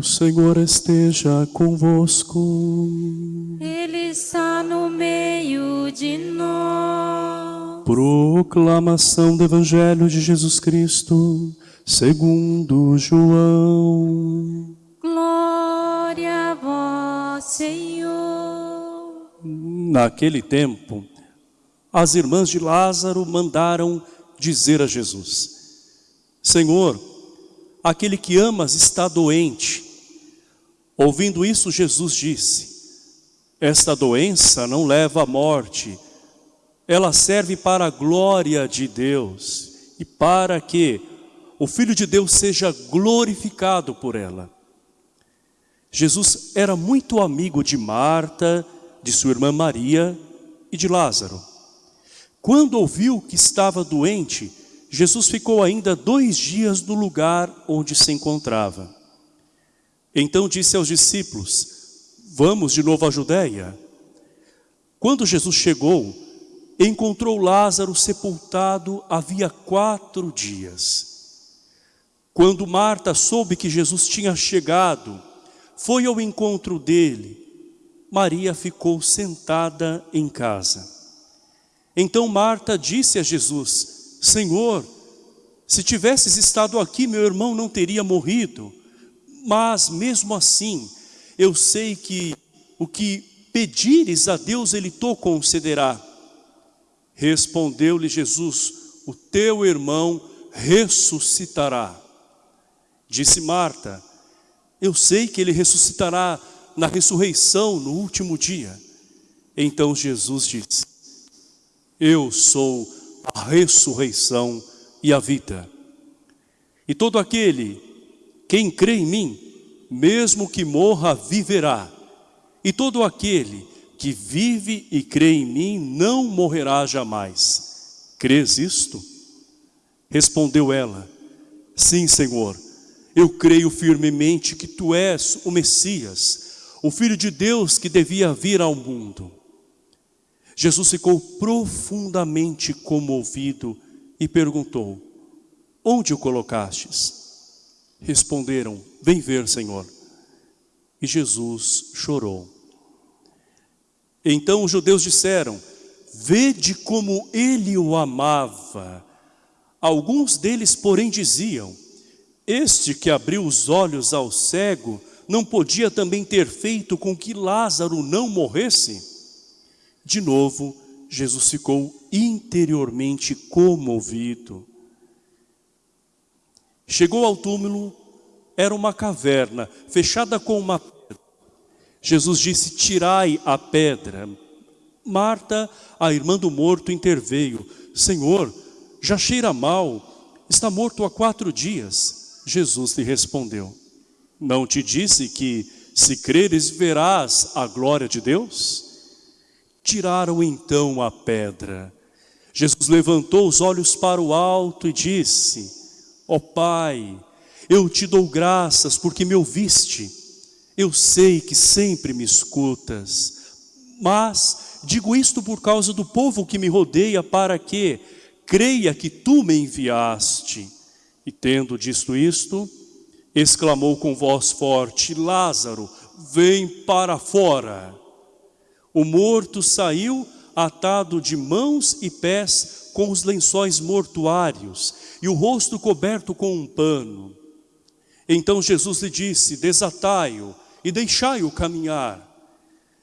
O Senhor esteja convosco. Ele está no meio de nós. Proclamação do Evangelho de Jesus Cristo, segundo João. Glória a vós, Senhor. Naquele tempo, as irmãs de Lázaro mandaram dizer a Jesus: Senhor, aquele que amas está doente. Ouvindo isso, Jesus disse, esta doença não leva à morte, ela serve para a glória de Deus e para que o Filho de Deus seja glorificado por ela. Jesus era muito amigo de Marta, de sua irmã Maria e de Lázaro. Quando ouviu que estava doente, Jesus ficou ainda dois dias no lugar onde se encontrava. Então disse aos discípulos, vamos de novo à Judéia. Quando Jesus chegou, encontrou Lázaro sepultado havia quatro dias. Quando Marta soube que Jesus tinha chegado, foi ao encontro dele. Maria ficou sentada em casa. Então Marta disse a Jesus, Senhor, se tivesses estado aqui, meu irmão não teria morrido. Mas mesmo assim, eu sei que o que pedires a Deus, Ele te concederá. Respondeu-lhe Jesus, o teu irmão ressuscitará. Disse Marta, eu sei que ele ressuscitará na ressurreição no último dia. Então Jesus disse, eu sou a ressurreição e a vida. E todo aquele, quem crê em mim, mesmo que morra, viverá. E todo aquele que vive e crê em mim, não morrerá jamais. Crês isto? Respondeu ela, sim, Senhor, eu creio firmemente que Tu és o Messias, o Filho de Deus que devia vir ao mundo. Jesus ficou profundamente comovido e perguntou, onde o colocastes? Responderam, vem ver, Senhor. E Jesus chorou. Então os judeus disseram, vede como ele o amava. Alguns deles, porém, diziam, este que abriu os olhos ao cego, não podia também ter feito com que Lázaro não morresse? De novo, Jesus ficou interiormente comovido. Chegou ao túmulo, era uma caverna, fechada com uma pedra. Jesus disse, tirai a pedra. Marta, a irmã do morto, interveio. Senhor, já cheira mal, está morto há quatro dias. Jesus lhe respondeu, não te disse que se creres verás a glória de Deus? Tiraram então a pedra. Jesus levantou os olhos para o alto e disse, ó oh, Pai, eu te dou graças porque me ouviste. Eu sei que sempre me escutas, mas digo isto por causa do povo que me rodeia para que creia que tu me enviaste. E tendo dito isto, exclamou com voz forte, Lázaro, vem para fora. O morto saiu atado de mãos e pés com os lençóis mortuários e o rosto coberto com um pano. Então Jesus lhe disse, desatai-o e deixai-o caminhar.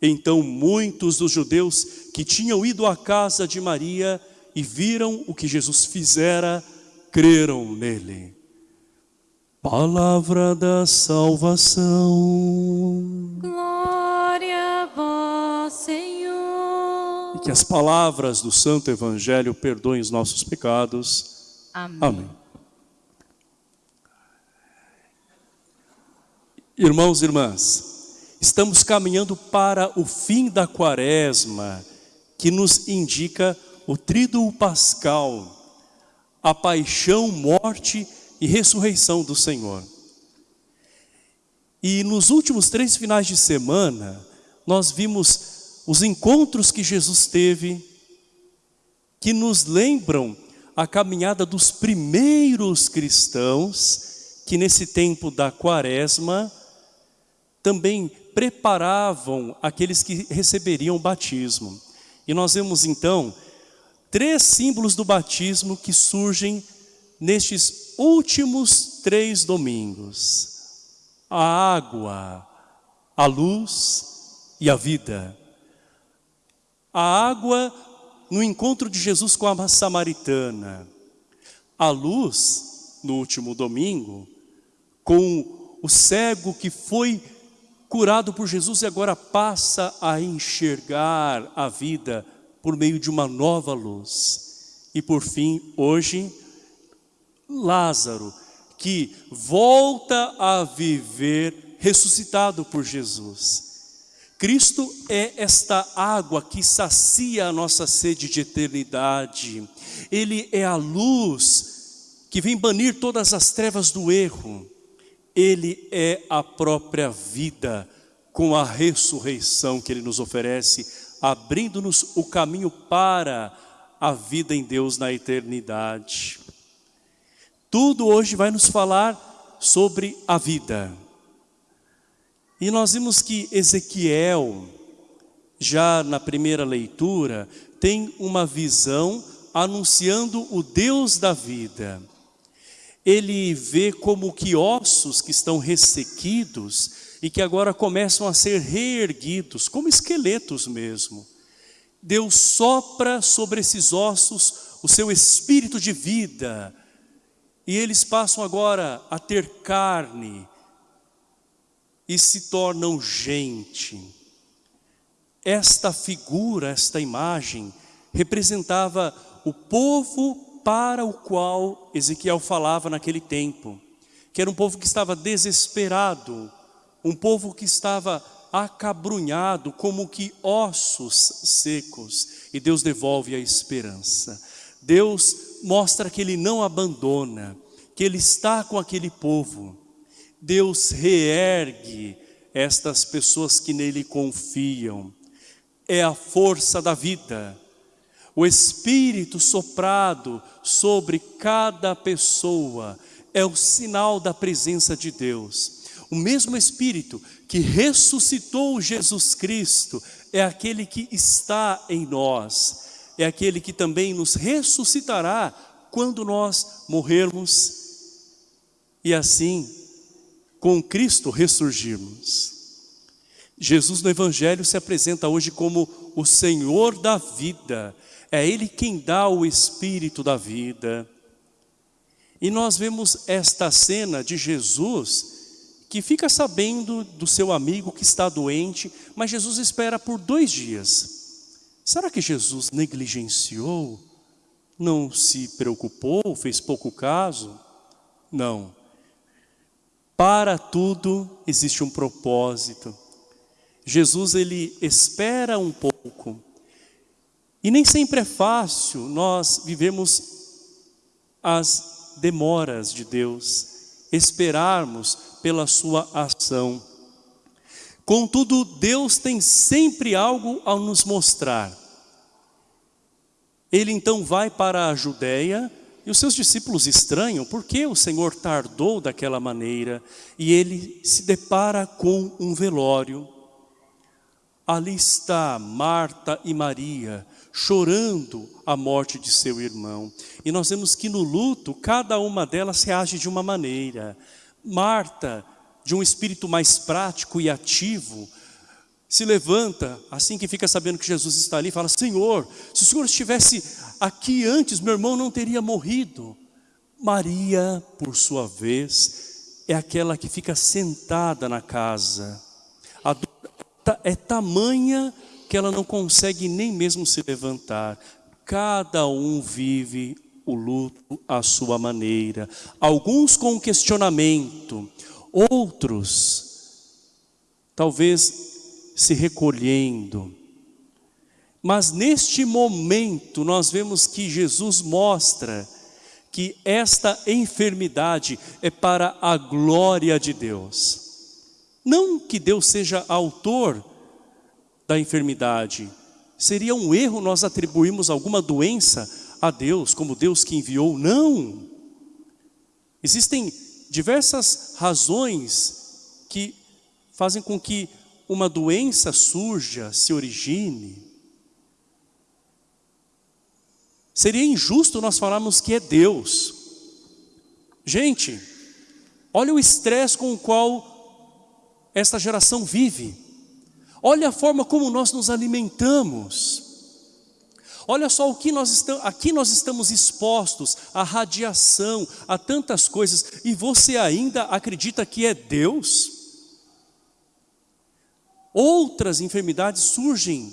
Então muitos dos judeus que tinham ido à casa de Maria e viram o que Jesus fizera, creram nele. Palavra da salvação. Glória a Senhor. E que as palavras do Santo Evangelho perdoem os nossos pecados. Amém. Amém. Irmãos e irmãs, estamos caminhando para o fim da quaresma, que nos indica o tríduo pascal, a paixão, morte e ressurreição do Senhor. E nos últimos três finais de semana, nós vimos os encontros que Jesus teve, que nos lembram a caminhada dos primeiros cristãos, que nesse tempo da quaresma também preparavam aqueles que receberiam o batismo. E nós vemos então três símbolos do batismo que surgem nestes últimos três domingos. A água, a luz e a vida. A água no encontro de Jesus com a samaritana. A luz, no último domingo, com o cego que foi curado por Jesus e agora passa a enxergar a vida por meio de uma nova luz. E por fim, hoje, Lázaro, que volta a viver ressuscitado por Jesus. Cristo é esta água que sacia a nossa sede de eternidade. Ele é a luz que vem banir todas as trevas do erro. Ele é a própria vida com a ressurreição que Ele nos oferece, abrindo-nos o caminho para a vida em Deus na eternidade. Tudo hoje vai nos falar sobre a vida. E nós vimos que Ezequiel, já na primeira leitura, tem uma visão anunciando o Deus da vida. Ele vê como que ossos que estão ressequidos e que agora começam a ser reerguidos, como esqueletos mesmo. Deus sopra sobre esses ossos o seu espírito de vida, e eles passam agora a ter carne, e se tornam gente. Esta figura, esta imagem, representava o povo para o qual Ezequiel falava naquele tempo, que era um povo que estava desesperado, um povo que estava acabrunhado como que ossos secos, e Deus devolve a esperança. Deus mostra que Ele não abandona, que Ele está com aquele povo, Deus reergue estas pessoas que nele confiam. É a força da vida. O Espírito soprado sobre cada pessoa é o sinal da presença de Deus. O mesmo Espírito que ressuscitou Jesus Cristo é aquele que está em nós. É aquele que também nos ressuscitará quando nós morrermos. E assim com Cristo ressurgirmos. Jesus no Evangelho se apresenta hoje como o Senhor da vida. É Ele quem dá o Espírito da vida. E nós vemos esta cena de Jesus que fica sabendo do seu amigo que está doente, mas Jesus espera por dois dias. Será que Jesus negligenciou? Não se preocupou? Fez pouco caso? Não. Para tudo existe um propósito. Jesus ele espera um pouco. E nem sempre é fácil nós vivemos as demoras de Deus, esperarmos pela sua ação. Contudo, Deus tem sempre algo a nos mostrar. Ele então vai para a Judéia, e os seus discípulos estranham por que o Senhor tardou daquela maneira e ele se depara com um velório. Ali está Marta e Maria chorando a morte de seu irmão. E nós vemos que no luto cada uma delas reage de uma maneira. Marta, de um espírito mais prático e ativo, se levanta, assim que fica sabendo que Jesus está ali, fala, Senhor, se o Senhor estivesse aqui antes, meu irmão não teria morrido. Maria, por sua vez, é aquela que fica sentada na casa. A dor é tamanha que ela não consegue nem mesmo se levantar. Cada um vive o luto à sua maneira. Alguns com questionamento, outros talvez se recolhendo. Mas neste momento nós vemos que Jesus mostra que esta enfermidade é para a glória de Deus. Não que Deus seja autor da enfermidade. Seria um erro nós atribuirmos alguma doença a Deus, como Deus que enviou. Não! Existem diversas razões que fazem com que uma doença surja, se origine. Seria injusto nós falarmos que é Deus. Gente, olha o estresse com o qual esta geração vive. Olha a forma como nós nos alimentamos. Olha só o que nós estamos, aqui nós estamos expostos à radiação, a tantas coisas, e você ainda acredita que é Deus? Outras enfermidades surgem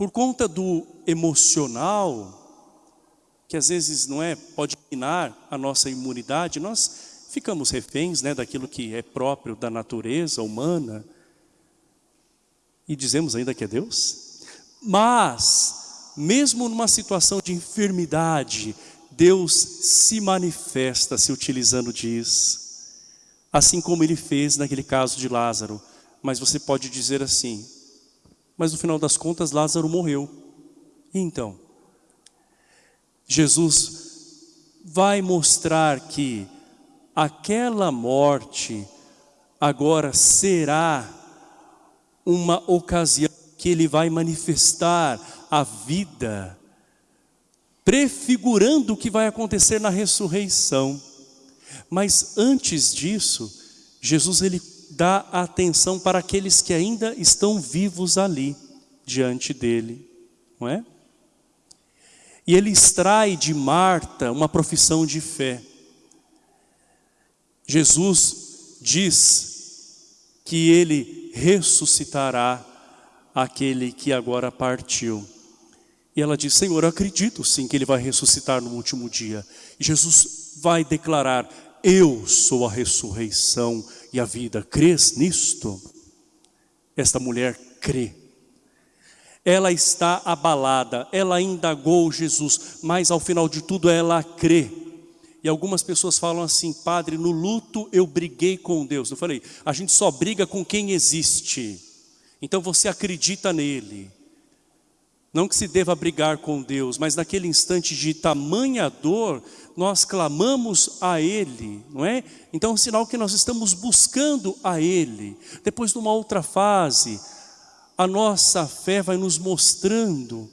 por conta do emocional, que às vezes não é, pode minar a nossa imunidade, nós ficamos reféns né, daquilo que é próprio da natureza humana, e dizemos ainda que é Deus? Mas, mesmo numa situação de enfermidade, Deus se manifesta se utilizando disso. Assim como ele fez naquele caso de Lázaro. Mas você pode dizer assim, mas no final das contas Lázaro morreu. E então? Jesus vai mostrar que aquela morte agora será uma ocasião que ele vai manifestar a vida, prefigurando o que vai acontecer na ressurreição. Mas antes disso, Jesus ele dá atenção para aqueles que ainda estão vivos ali, diante dele, não é? E ele extrai de Marta uma profissão de fé. Jesus diz que ele ressuscitará aquele que agora partiu. E ela diz, Senhor, eu acredito sim que ele vai ressuscitar no último dia. E Jesus vai declarar, eu sou a ressurreição e a vida. Crês nisto? Esta mulher crê. Ela está abalada, ela indagou Jesus, mas ao final de tudo ela crê. E algumas pessoas falam assim, padre, no luto eu briguei com Deus. Eu falei, a gente só briga com quem existe. Então você acredita nele. Não que se deva brigar com Deus, mas naquele instante de tamanha dor, nós clamamos a Ele, não é? Então é um sinal que nós estamos buscando a Ele. Depois de uma outra fase, a nossa fé vai nos mostrando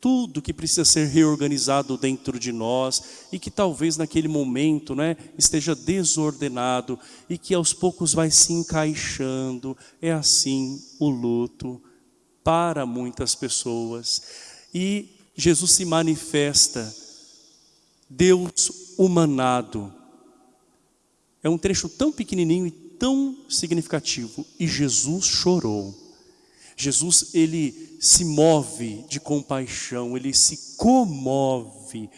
tudo que precisa ser reorganizado dentro de nós e que talvez naquele momento né, esteja desordenado e que aos poucos vai se encaixando. É assim o luto para muitas pessoas. E Jesus se manifesta, Deus humanado. É um trecho tão pequenininho e tão significativo. E Jesus chorou. Jesus, ele se move de compaixão, ele se comove.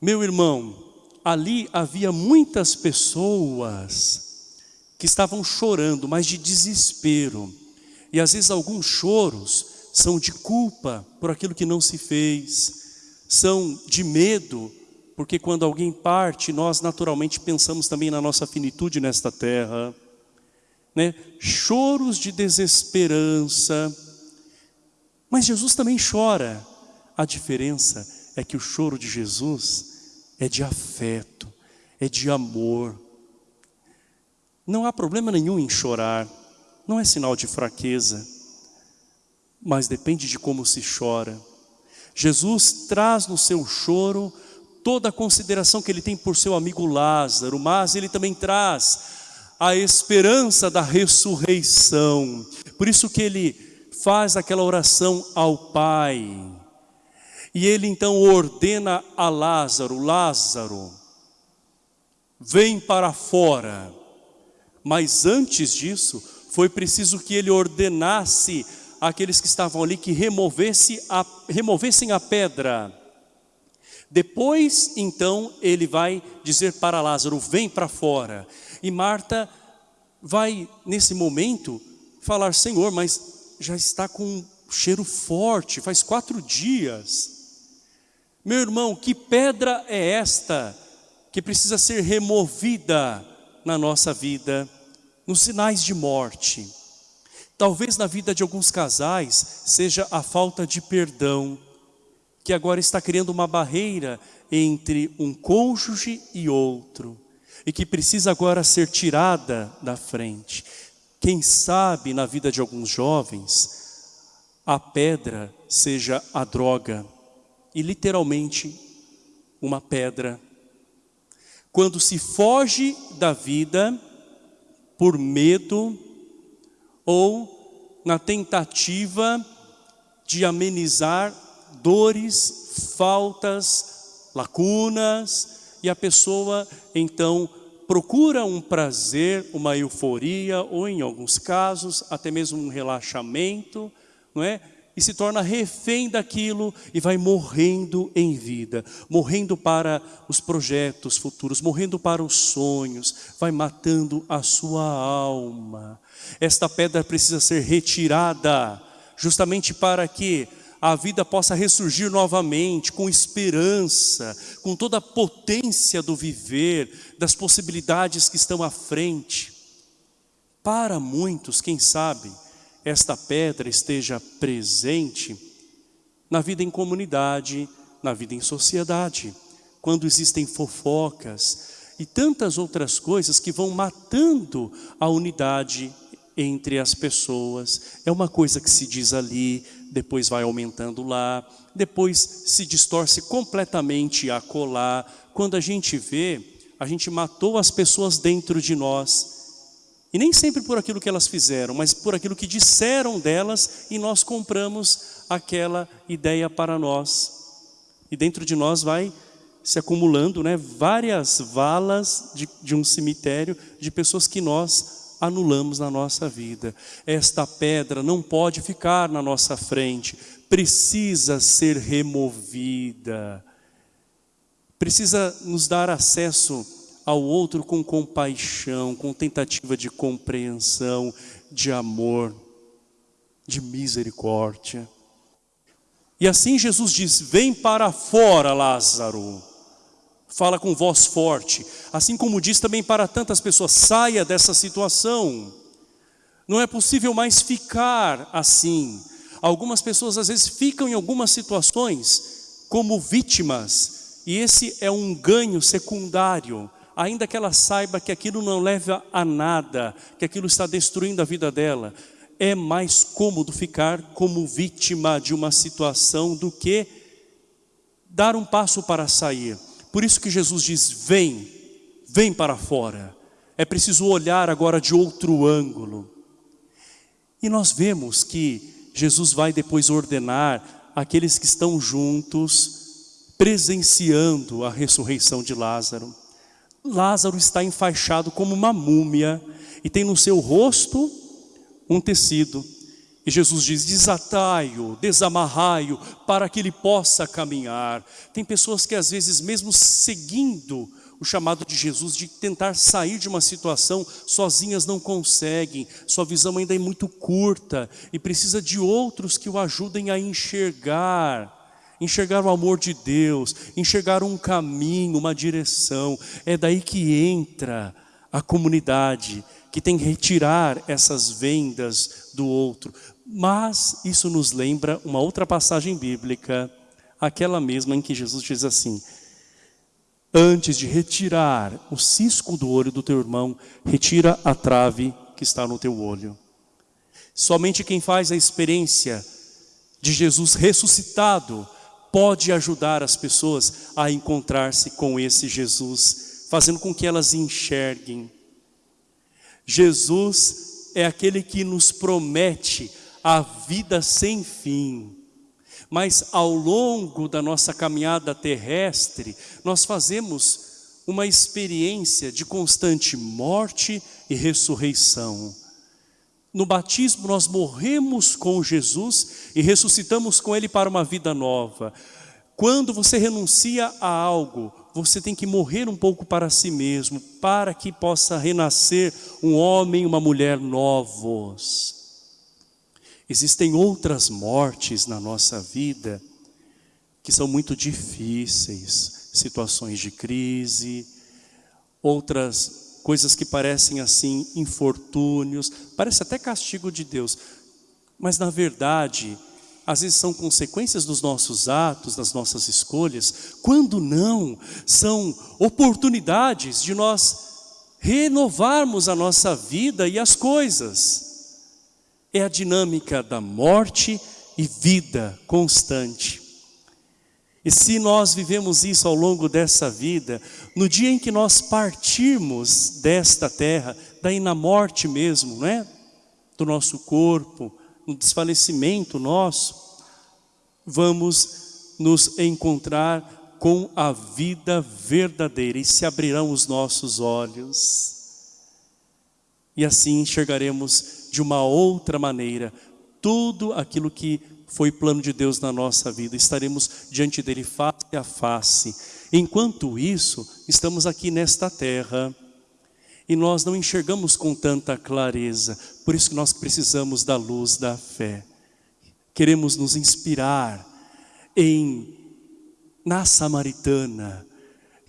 Meu irmão, ali havia muitas pessoas que estavam chorando, mas de desespero. E às vezes alguns choros são de culpa por aquilo que não se fez, são de medo, porque quando alguém parte, nós naturalmente pensamos também na nossa finitude nesta terra. Né? Choros de desesperança, mas Jesus também chora. A diferença é que o choro de Jesus é de afeto, é de amor. Não há problema nenhum em chorar não é sinal de fraqueza, mas depende de como se chora. Jesus traz no seu choro toda a consideração que ele tem por seu amigo Lázaro, mas ele também traz a esperança da ressurreição. Por isso que ele faz aquela oração ao Pai. E ele então ordena a Lázaro, Lázaro, vem para fora. Mas antes disso, foi preciso que ele ordenasse àqueles que estavam ali que removesse a, removessem a pedra. Depois, então, ele vai dizer para Lázaro, vem para fora. E Marta vai, nesse momento, falar, Senhor, mas já está com um cheiro forte, faz quatro dias. Meu irmão, que pedra é esta que precisa ser removida na nossa vida? Nos sinais de morte. Talvez na vida de alguns casais seja a falta de perdão, que agora está criando uma barreira entre um cônjuge e outro, e que precisa agora ser tirada da frente. Quem sabe na vida de alguns jovens, a pedra seja a droga, e literalmente uma pedra. Quando se foge da vida por medo ou na tentativa de amenizar dores, faltas, lacunas, e a pessoa então procura um prazer, uma euforia, ou em alguns casos, até mesmo um relaxamento, não é? E se torna refém daquilo e vai morrendo em vida, morrendo para os projetos futuros, morrendo para os sonhos, vai matando a sua alma. Esta pedra precisa ser retirada, justamente para que a vida possa ressurgir novamente, com esperança, com toda a potência do viver, das possibilidades que estão à frente. Para muitos, quem sabe, esta pedra esteja presente na vida em comunidade, na vida em sociedade, quando existem fofocas e tantas outras coisas que vão matando a unidade entre as pessoas. É uma coisa que se diz ali, depois vai aumentando lá, depois se distorce completamente a colar. Quando a gente vê, a gente matou as pessoas dentro de nós. E nem sempre por aquilo que elas fizeram, mas por aquilo que disseram delas e nós compramos aquela ideia para nós. E dentro de nós vai se acumulando né, várias valas de, de um cemitério de pessoas que nós anulamos na nossa vida. Esta pedra não pode ficar na nossa frente, precisa ser removida. Precisa nos dar acesso ao outro com compaixão, com tentativa de compreensão, de amor, de misericórdia. E assim Jesus diz, vem para fora Lázaro fala com voz forte, assim como diz também para tantas pessoas, saia dessa situação. Não é possível mais ficar assim. Algumas pessoas às vezes ficam em algumas situações como vítimas, e esse é um ganho secundário, ainda que ela saiba que aquilo não leva a nada, que aquilo está destruindo a vida dela. É mais cômodo ficar como vítima de uma situação do que dar um passo para sair. Por isso que Jesus diz, vem, vem para fora. É preciso olhar agora de outro ângulo. E nós vemos que Jesus vai depois ordenar aqueles que estão juntos, presenciando a ressurreição de Lázaro. Lázaro está enfaixado como uma múmia e tem no seu rosto um tecido. E Jesus diz, desatai-o, desamarrai-o, para que ele possa caminhar. Tem pessoas que às vezes, mesmo seguindo o chamado de Jesus, de tentar sair de uma situação, sozinhas não conseguem, sua visão ainda é muito curta, e precisa de outros que o ajudem a enxergar, enxergar o amor de Deus, enxergar um caminho, uma direção. É daí que entra a comunidade, que tem que retirar essas vendas do outro. Mas isso nos lembra uma outra passagem bíblica, aquela mesma em que Jesus diz assim, antes de retirar o cisco do olho do teu irmão, retira a trave que está no teu olho. Somente quem faz a experiência de Jesus ressuscitado pode ajudar as pessoas a encontrar-se com esse Jesus, fazendo com que elas enxerguem. Jesus é aquele que nos promete a vida sem fim. Mas ao longo da nossa caminhada terrestre, nós fazemos uma experiência de constante morte e ressurreição. No batismo nós morremos com Jesus e ressuscitamos com Ele para uma vida nova. Quando você renuncia a algo, você tem que morrer um pouco para si mesmo, para que possa renascer um homem e uma mulher novos. Existem outras mortes na nossa vida que são muito difíceis, situações de crise, outras coisas que parecem assim infortúnios, parece até castigo de Deus, mas na verdade, às vezes são consequências dos nossos atos, das nossas escolhas, quando não, são oportunidades de nós renovarmos a nossa vida e as coisas. É a dinâmica da morte e vida constante. E se nós vivemos isso ao longo dessa vida, no dia em que nós partirmos desta terra, daí na morte mesmo, né? Do nosso corpo, no desfalecimento nosso, vamos nos encontrar com a vida verdadeira e se abrirão os nossos olhos. E assim enxergaremos de uma outra maneira tudo aquilo que foi plano de Deus na nossa vida. Estaremos diante dele face a face. Enquanto isso, estamos aqui nesta terra e nós não enxergamos com tanta clareza. Por isso que nós precisamos da luz da fé. Queremos nos inspirar em na samaritana,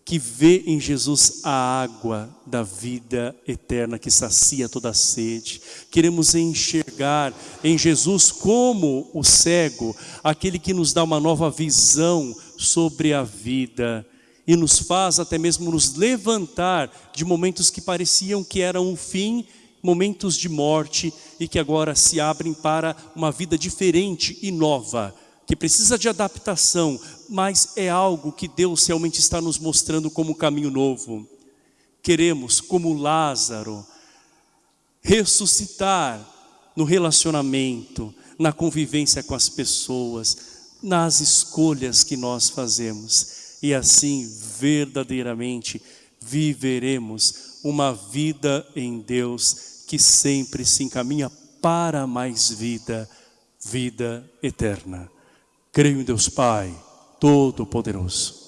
que vê em Jesus a água da vida eterna que sacia toda a sede. Queremos enxergar em Jesus como o cego, aquele que nos dá uma nova visão sobre a vida e nos faz até mesmo nos levantar de momentos que pareciam que eram um fim, momentos de morte e que agora se abrem para uma vida diferente e nova que precisa de adaptação, mas é algo que Deus realmente está nos mostrando como caminho novo. Queremos, como Lázaro, ressuscitar no relacionamento, na convivência com as pessoas, nas escolhas que nós fazemos. E assim, verdadeiramente, viveremos uma vida em Deus que sempre se encaminha para mais vida, vida eterna. Creio em Deus Pai, Todo-Poderoso.